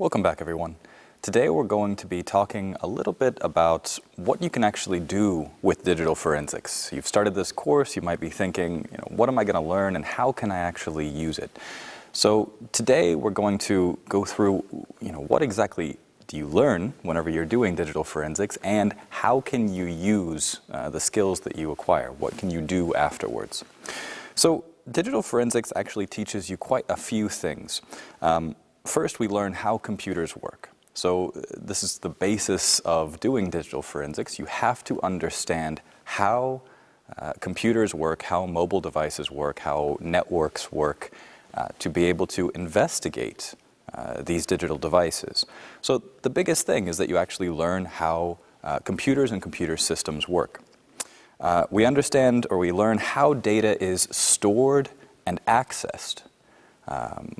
Welcome back everyone. Today we're going to be talking a little bit about what you can actually do with digital forensics. You've started this course, you might be thinking, you know, what am I going to learn and how can I actually use it? So today we're going to go through, you know, what exactly do you learn whenever you're doing digital forensics and how can you use uh, the skills that you acquire? What can you do afterwards? So digital forensics actually teaches you quite a few things. Um, first, we learn how computers work. So uh, this is the basis of doing digital forensics. You have to understand how uh, computers work, how mobile devices work, how networks work, uh, to be able to investigate uh, these digital devices. So the biggest thing is that you actually learn how uh, computers and computer systems work. Uh, we understand or we learn how data is stored and accessed um,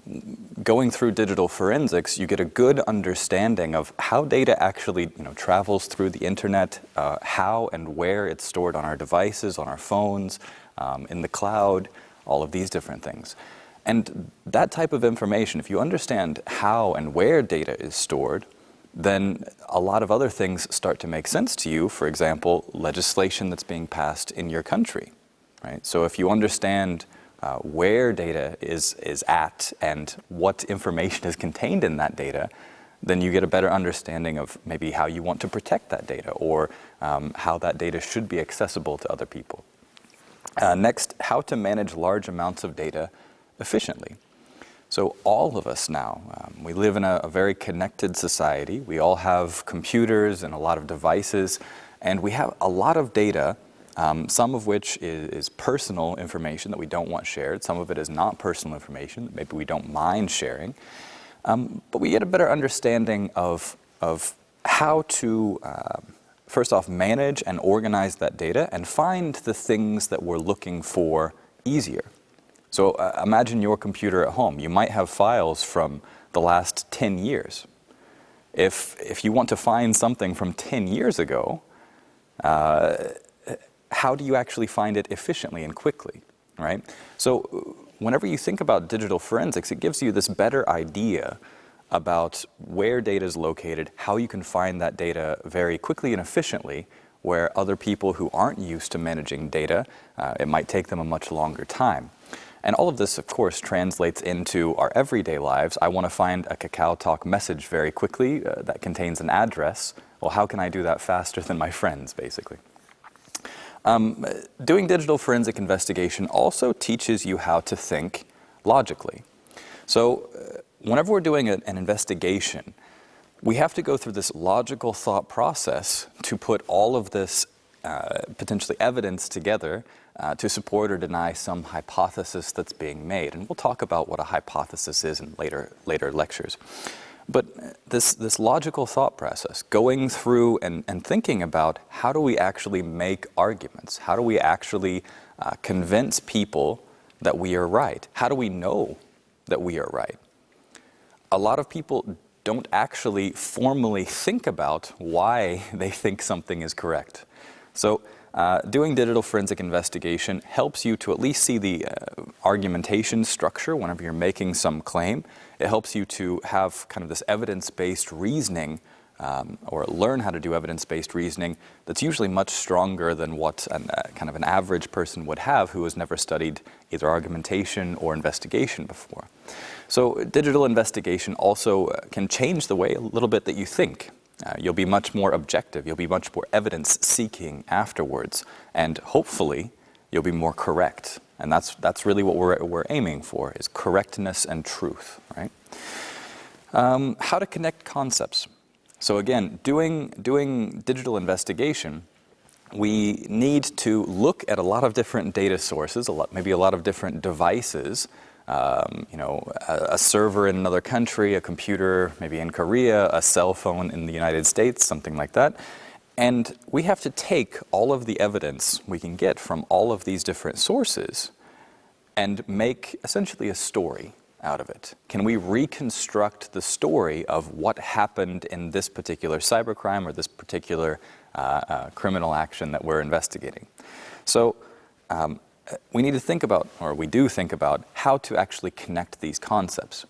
going through digital forensics, you get a good understanding of how data actually you know, travels through the internet, uh, how and where it's stored on our devices, on our phones, um, in the cloud, all of these different things. And that type of information, if you understand how and where data is stored, then a lot of other things start to make sense to you. For example, legislation that's being passed in your country, right? So if you understand uh, where data is, is at and what information is contained in that data, then you get a better understanding of maybe how you want to protect that data or um, how that data should be accessible to other people. Uh, next, how to manage large amounts of data efficiently. So all of us now, um, we live in a, a very connected society. We all have computers and a lot of devices, and we have a lot of data um, some of which is, is, personal information that we don't want shared. Some of it is not personal information that maybe we don't mind sharing. Um, but we get a better understanding of, of how to, uh, first off, manage and organize that data and find the things that we're looking for easier. So uh, imagine your computer at home. You might have files from the last 10 years. If, if you want to find something from 10 years ago, uh, how do you actually find it efficiently and quickly, right? So whenever you think about digital forensics, it gives you this better idea about where data is located, how you can find that data very quickly and efficiently, where other people who aren't used to managing data, uh, it might take them a much longer time. And all of this, of course, translates into our everyday lives. I want to find a Kakao Talk message very quickly uh, that contains an address. Well, how can I do that faster than my friends, basically? Um, doing digital forensic investigation also teaches you how to think logically. So uh, whenever we're doing a, an investigation, we have to go through this logical thought process to put all of this uh, potentially evidence together uh, to support or deny some hypothesis that's being made. And we'll talk about what a hypothesis is in later, later lectures. But this, this logical thought process, going through and, and thinking about how do we actually make arguments? How do we actually uh, convince people that we are right? How do we know that we are right? A lot of people don't actually formally think about why they think something is correct. So uh, doing digital forensic investigation helps you to at least see the uh, argumentation structure whenever you're making some claim. It helps you to have kind of this evidence-based reasoning um, or learn how to do evidence-based reasoning that's usually much stronger than what an, uh, kind of an average person would have who has never studied either argumentation or investigation before. So digital investigation also uh, can change the way a little bit that you think. Uh, you'll be much more objective. You'll be much more evidence-seeking afterwards. And hopefully, you'll be more correct. And that's, that's really what we're, we're aiming for, is correctness and truth, right? Um, how to connect concepts. So again, doing, doing digital investigation, we need to look at a lot of different data sources, a lot, maybe a lot of different devices, um, you know, a, a, server in another country, a computer maybe in Korea, a cell phone in the United States, something like that. And we have to take all of the evidence we can get from all of these different sources and make essentially a story out of it. Can we reconstruct the story of what happened in this particular cybercrime or this particular uh, uh, criminal action that we're investigating? So um, we need to think about, or we do think about, how to actually connect these concepts.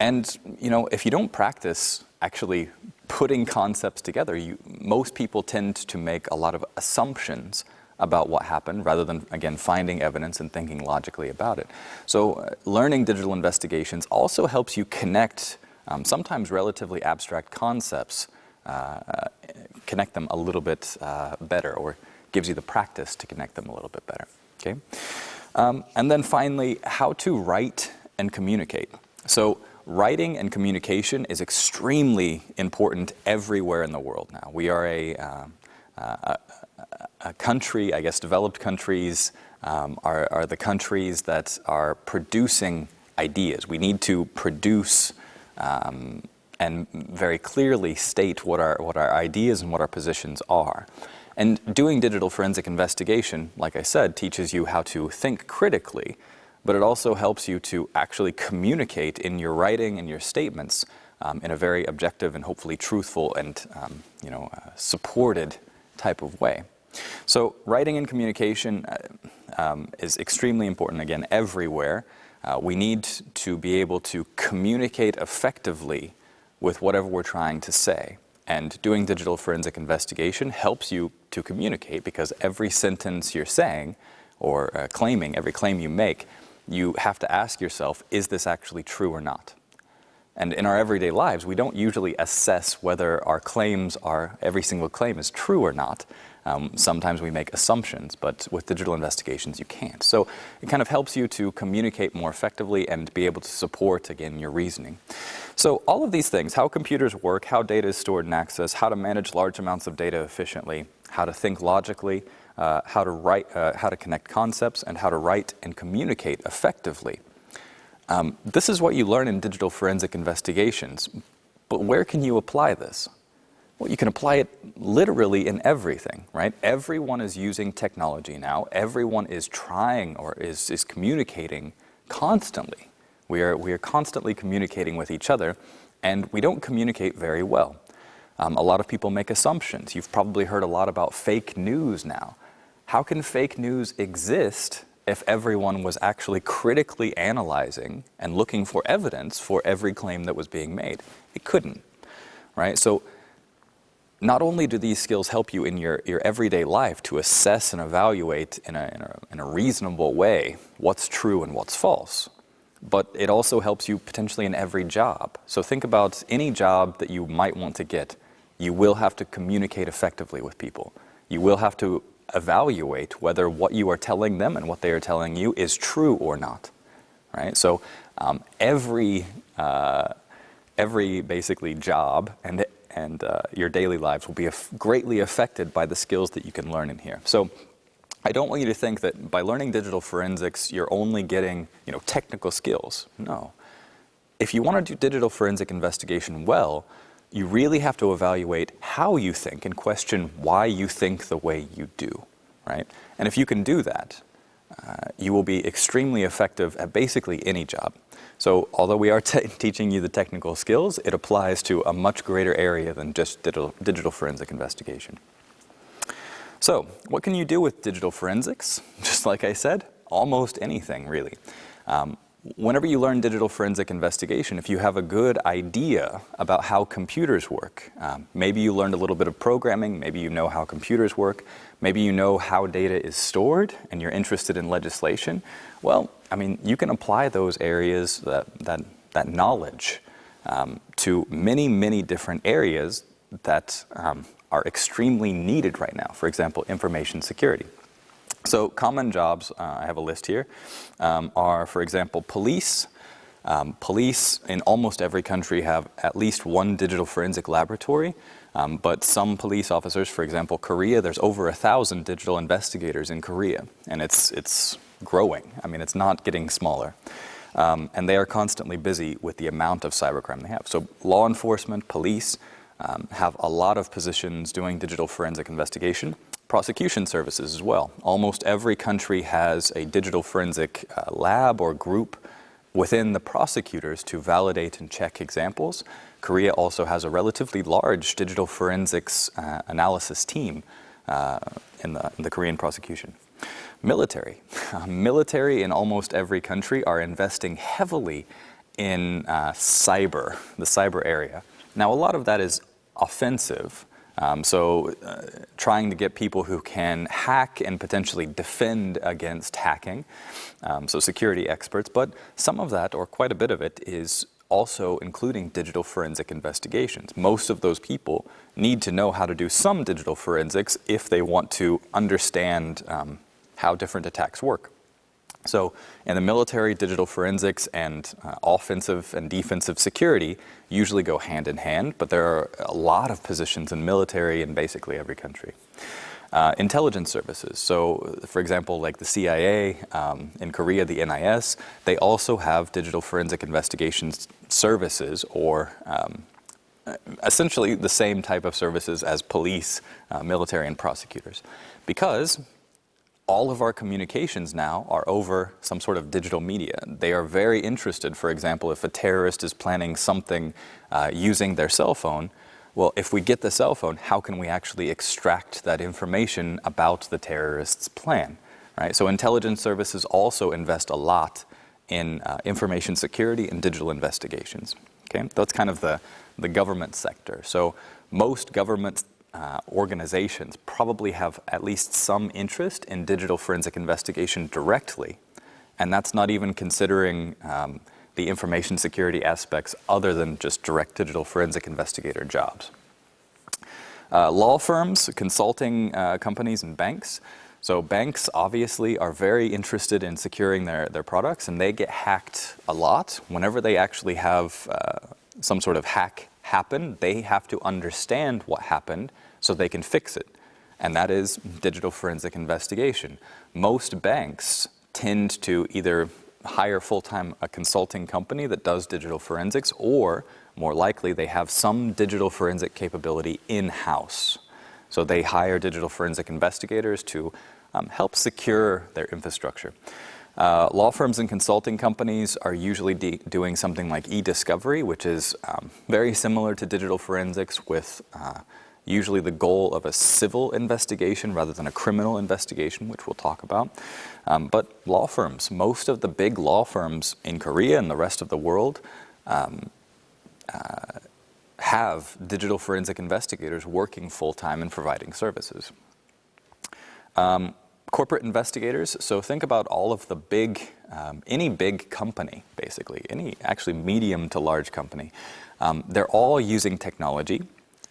And you know, if you don't practice actually putting concepts together, you, most people tend to make a lot of assumptions about what happened rather than, again, finding evidence and thinking logically about it. So uh, learning digital investigations also helps you connect um, sometimes relatively abstract concepts, uh, uh, connect them a little bit uh, better or gives you the practice to connect them a little bit better, okay? Um, and then finally, how to write and communicate. So writing and communication is extremely important everywhere in the world now. We are a, um, a, a country, I guess developed countries um, are, are the countries that are producing ideas. We need to produce um, and very clearly state what our, what our ideas and what our positions are. And doing digital forensic investigation, like I said, teaches you how to think critically, but it also helps you to actually communicate in your writing and your statements um, in a very objective and hopefully truthful and um, you know, uh, supported type of way. So writing and communication uh, um, is extremely important, again, everywhere. Uh, we need to be able to communicate effectively with whatever we're trying to say. And doing digital forensic investigation helps you to communicate because every sentence you're saying or uh, claiming, every claim you make, you have to ask yourself, is this actually true or not? And in our everyday lives, we don't usually assess whether our claims are, every single claim is true or not. Um, sometimes we make assumptions, but with digital investigations, you can't. So it kind of helps you to communicate more effectively and be able to support, again, your reasoning. So all of these things, how computers work, how data is stored and accessed, how to manage large amounts of data efficiently, how to think logically, uh, how to write, uh, how to connect concepts, and how to write and communicate effectively. Um, this is what you learn in digital forensic investigations, but where can you apply this? Well, you can apply it literally in everything, right? Everyone is using technology now. Everyone is trying or is, is communicating constantly. We are, we are constantly communicating with each other, and we don't communicate very well. Um, a lot of people make assumptions. You've probably heard a lot about fake news now. How can fake news exist if everyone was actually critically analyzing and looking for evidence for every claim that was being made? It couldn't, right? So not only do these skills help you in your, your everyday life to assess and evaluate in a, in, a, in a reasonable way what's true and what's false, but it also helps you potentially in every job. So think about any job that you might want to get. You will have to communicate effectively with people. You will have to evaluate whether what you are telling them and what they are telling you is true or not, right? So um, every, uh, every basically job and and uh, your daily lives will be greatly affected by the skills that you can learn in here. So I don't want you to think that by learning digital forensics, you're only getting you know, technical skills. No. If you want to do digital forensic investigation well, you really have to evaluate how you think and question why you think the way you do, right? And if you can do that, uh, you will be extremely effective at basically any job. So although we are teaching you the technical skills, it applies to a much greater area than just digital, digital forensic investigation. So what can you do with digital forensics? Just like I said, almost anything really. Um, whenever you learn digital forensic investigation, if you have a good idea about how computers work, um, maybe you learned a little bit of programming, maybe you know how computers work, maybe you know how data is stored and you're interested in legislation, well, I mean, you can apply those areas, that, that, that knowledge, um, to many, many different areas that um, are extremely needed right now. For example, information security. So common jobs, uh, I have a list here, um, are, for example, police. Um, police in almost every country have at least one digital forensic laboratory, um, but some police officers, for example, Korea, there's over a thousand digital investigators in Korea, and it's, it's growing. I mean, it's not getting smaller. Um, and they are constantly busy with the amount of cybercrime they have. So law enforcement, police, um, have a lot of positions doing digital forensic investigation prosecution services as well. Almost every country has a digital forensic uh, lab or group within the prosecutors to validate and check examples. Korea also has a relatively large digital forensics uh, analysis team uh, in, the, in, the, Korean prosecution. Military. military in almost every country are investing heavily in uh, cyber, the cyber area. Now, a lot of that is offensive. Um, so, uh, trying to get people who can hack and potentially defend against hacking, um, so security experts, but some of that, or quite a bit of it, is also including digital forensic investigations. Most of those people need to know how to do some digital forensics if they want to understand um, how different attacks work. So in the military, digital forensics and uh, offensive and defensive security usually go hand in hand, but there are a lot of positions in military in basically every country. Uh, intelligence services. So, for example, like the CIA um, in Korea, the NIS, they also have digital forensic investigations services or um, essentially the same type of services as police, uh, military, and prosecutors. Because all of our communications now are over some sort of digital media. They are very interested, for example, if a terrorist is planning something uh, using their cell phone, well, if we get the cell phone, how can we actually extract that information about the terrorist's plan? Right? So intelligence services also invest a lot in uh, information security and digital investigations. Okay, that's kind of the, the government sector. So most government uh, organizations probably have at least some interest in digital forensic investigation directly. And that's not even considering um, the information security aspects other than just direct digital forensic investigator jobs. Uh, law firms, consulting uh, companies, and banks. So banks obviously are very interested in securing their, their products and they get hacked a lot. Whenever they actually have uh, some sort of hack happen, they have to understand what happened so they can fix it. And that is digital forensic investigation. Most banks tend to either hire full-time a consulting company that does digital forensics or more likely they have some digital forensic capability in-house. So they hire digital forensic investigators to um, help secure their infrastructure. Uh, law firms and consulting companies are usually doing something like e-discovery, which is um, very similar to digital forensics with uh, usually the goal of a civil investigation rather than a criminal investigation, which we'll talk about. Um, but law firms, most of the big law firms in Korea and the rest of the world um, uh, have digital forensic investigators working full-time and providing services. Um, corporate investigators, so think about all of the big, um, any big company, basically, any actually medium to large company. Um, they're all using technology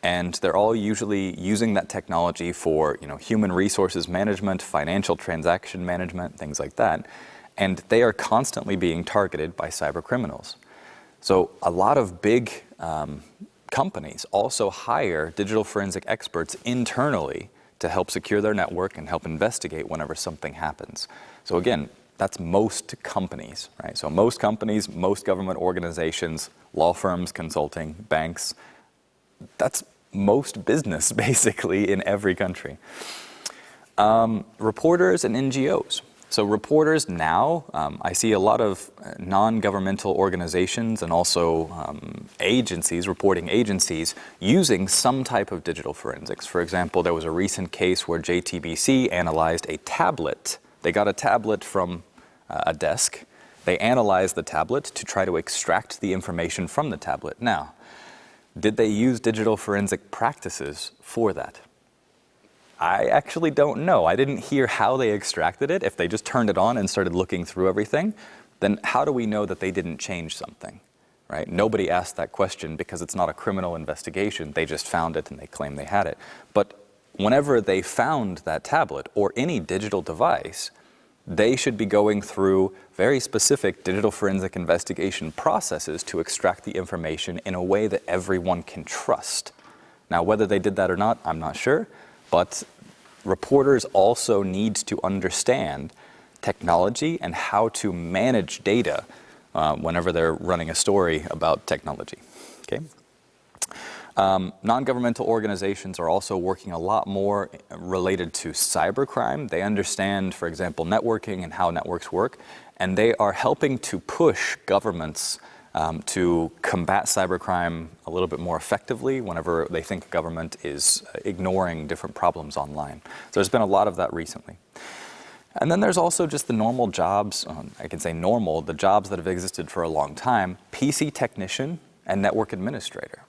and they're all usually using that technology for you know, human resources management, financial transaction management, things like that. And they are constantly being targeted by cyber criminals. So a lot of big um, companies also hire digital forensic experts internally to help secure their network and help investigate whenever something happens. So again, that's most companies, right? So most companies, most government organizations, law firms, consulting, banks, that's most business, basically, in every country. Um, reporters and NGOs. So reporters now, um, I see a lot of uh, non-governmental organizations and also um, agencies, reporting agencies, using some type of digital forensics. For example, there was a recent case where JTBC analyzed a tablet. They got a tablet from uh, a desk. They analyzed the tablet to try to extract the information from the tablet. Now, did they use digital forensic practices for that? I actually don't know. I didn't hear how they extracted it. If they just turned it on and started looking through everything, then how do we know that they didn't change something? Right? Nobody asked that question because it's not a criminal investigation. They just found it and they claim they had it. But whenever they found that tablet or any digital device, they should be going through very specific digital forensic investigation processes to extract the information in a way that everyone can trust. Now, whether they did that or not, I'm not sure, but reporters also need to understand technology and how to manage data uh, whenever they're running a story about technology. Okay? Um, Non-governmental organizations are also working a lot more related to cybercrime. They understand, for example, networking and how networks work, and they are helping to push governments um, to combat cybercrime a little bit more effectively whenever they think government is ignoring different problems online. So there's been a lot of that recently. And then there's also just the normal jobs, um, I can say normal, the jobs that have existed for a long time, PC technician and network administrator.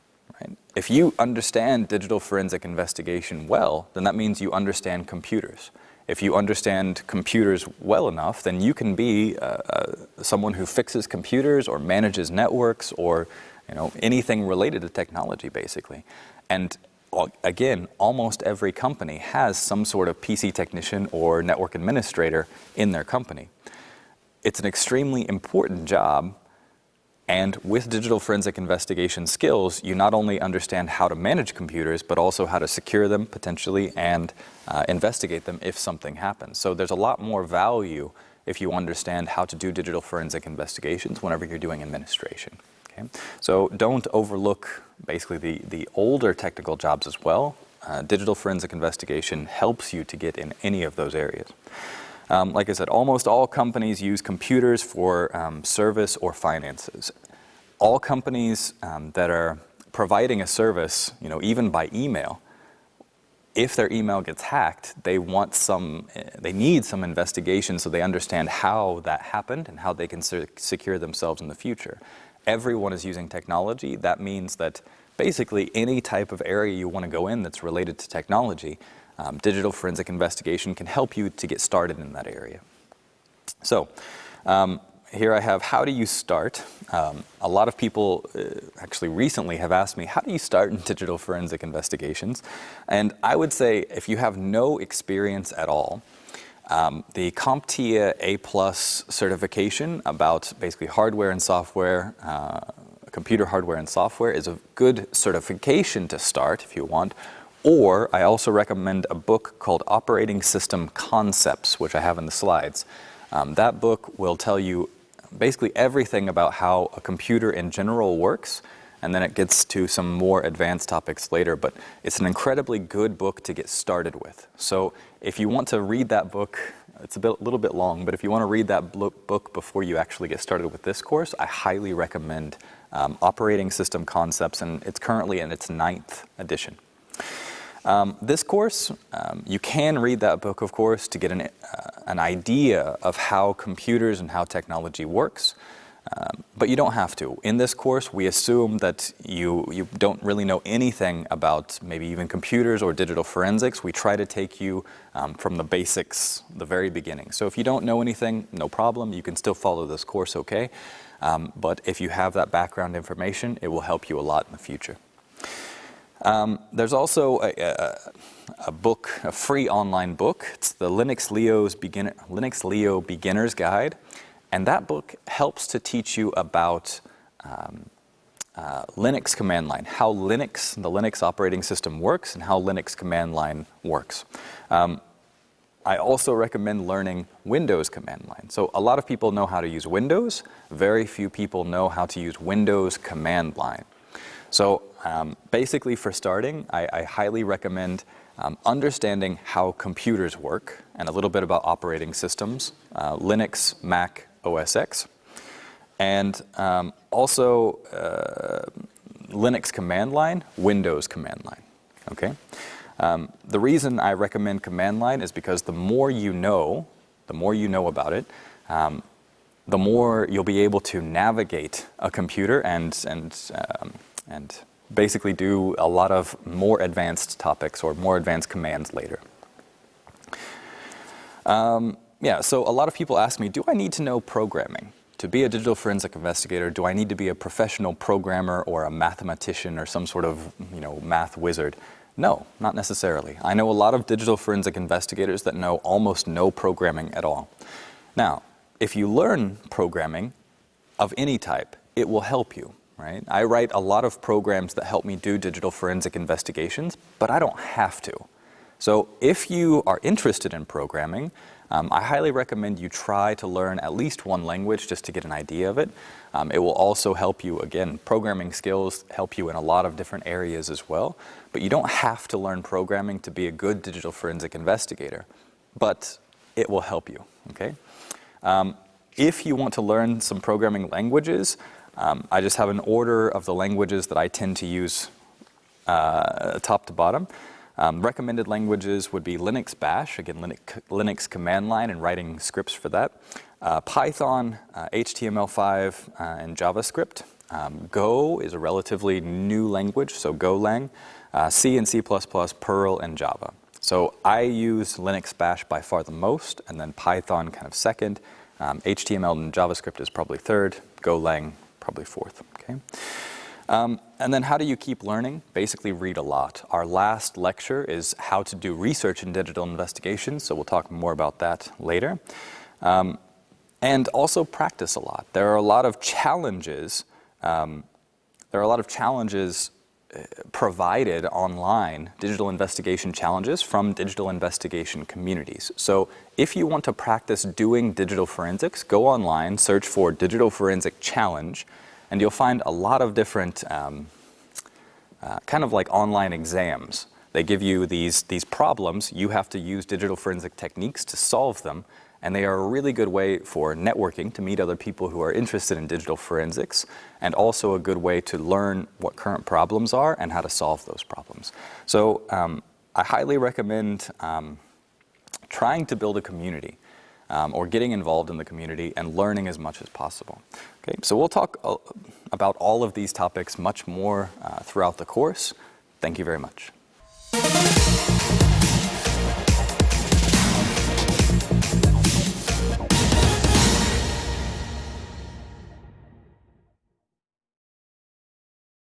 If you understand digital forensic investigation well, then that means you understand computers. If you understand computers well enough, then you can be uh, uh, someone who fixes computers or manages networks or you know, anything related to technology, basically. And again, almost every company has some sort of PC technician or network administrator in their company. It's an extremely important job and with digital forensic investigation skills, you not only understand how to manage computers, but also how to secure them potentially and uh, investigate them if something happens. So there's a lot more value if you understand how to do digital forensic investigations whenever you're doing administration. Okay? So don't overlook basically the, the older technical jobs as well. Uh, digital forensic investigation helps you to get in any of those areas. Um, like I said, almost all companies use computers for um, service or finances. All companies um, that are providing a service, you know, even by email, if their email gets hacked, they want some, they need some investigation so they understand how that happened and how they can secure themselves in the future. Everyone is using technology. That means that basically any type of area you want to go in that's related to technology, um, digital forensic investigation can help you to get started in that area. So um, here I have, how do you start? Um, a lot of people uh, actually recently have asked me, how do you start in digital forensic investigations? And I would say if you have no experience at all, um, the CompTIA A-plus certification about basically hardware and software, uh, computer hardware and software is a good certification to start if you want, or I also recommend a book called Operating System Concepts, which I have in the slides. Um, that book will tell you basically everything about how a computer in general works, and then it gets to some more advanced topics later, but it's an incredibly good book to get started with. So if you want to read that book, it's a bit, little bit long, but if you want to read that book before you actually get started with this course, I highly recommend um, Operating System Concepts, and it's currently in its ninth edition. Um, this course, um, you can read that book, of course, to get an, uh, an idea of how computers and how technology works, um, but you don't have to. In this course, we assume that you, you don't really know anything about maybe even computers or digital forensics. We try to take you um, from the basics, the very beginning. So if you don't know anything, no problem. You can still follow this course okay. Um, but if you have that background information, it will help you a lot in the future. Um, there's also a, a, a, book, a free online book. It's the Linux, Leo's Linux Leo Beginner's Guide. And that book helps to teach you about um, uh, Linux command line, how Linux, the Linux operating system works and how Linux command line works. Um, I also recommend learning Windows command line. So a lot of people know how to use Windows. Very few people know how to use Windows command line. So um, basically for starting, I, I highly recommend um, understanding how computers work and a little bit about operating systems, uh, Linux, Mac, OS X, and um, also uh, Linux command line, Windows command line, okay? Um, the reason I recommend command line is because the more you know, the more you know about it, um, the more you'll be able to navigate a computer and, and, um, and basically do a lot of more advanced topics or more advanced commands later. Um, yeah, so a lot of people ask me, do I need to know programming? To be a digital forensic investigator, do I need to be a professional programmer or a mathematician or some sort of, you know, math wizard? No, not necessarily. I know a lot of digital forensic investigators that know almost no programming at all. Now, if you learn programming of any type, it will help you right? I write a lot of programs that help me do digital forensic investigations, but I don't have to. So if you are interested in programming, um, I highly recommend you try to learn at least one language just to get an idea of it. Um, it will also help you, again, programming skills help you in a lot of different areas as well, but you don't have to learn programming to be a good digital forensic investigator, but it will help you, okay? Um, if you want to learn some programming languages, um, I just have an order of the languages that I tend to use uh, top to bottom. Um, recommended languages would be Linux Bash, again, Linux, Linux command line and writing scripts for that. Uh, Python, uh, HTML5, uh, and JavaScript. Um, Go is a relatively new language, so Golang. Uh, C and C++, Perl, and Java. So I use Linux Bash by far the most, and then Python kind of second. Um, HTML and JavaScript is probably third. Golang probably fourth. Okay. Um, and then how do you keep learning? Basically read a lot. Our last lecture is how to do research in digital investigation, so we'll talk more about that later. Um, and also practice a lot. There are a lot of challenges. Um, there are a lot of challenges provided online, digital investigation challenges from digital investigation communities. So if you want to practice doing digital forensics, go online, search for Digital Forensic Challenge, and you'll find a lot of different um, uh, kind of like online exams. They give you these, these problems. You have to use digital forensic techniques to solve them and they are a really good way for networking to meet other people who are interested in digital forensics and also a good way to learn what current problems are and how to solve those problems. So um, I highly recommend um, trying to build a community um, or getting involved in the community and learning as much as possible. Okay, so we'll talk uh, about all of these topics much more uh, throughout the course. Thank you very much.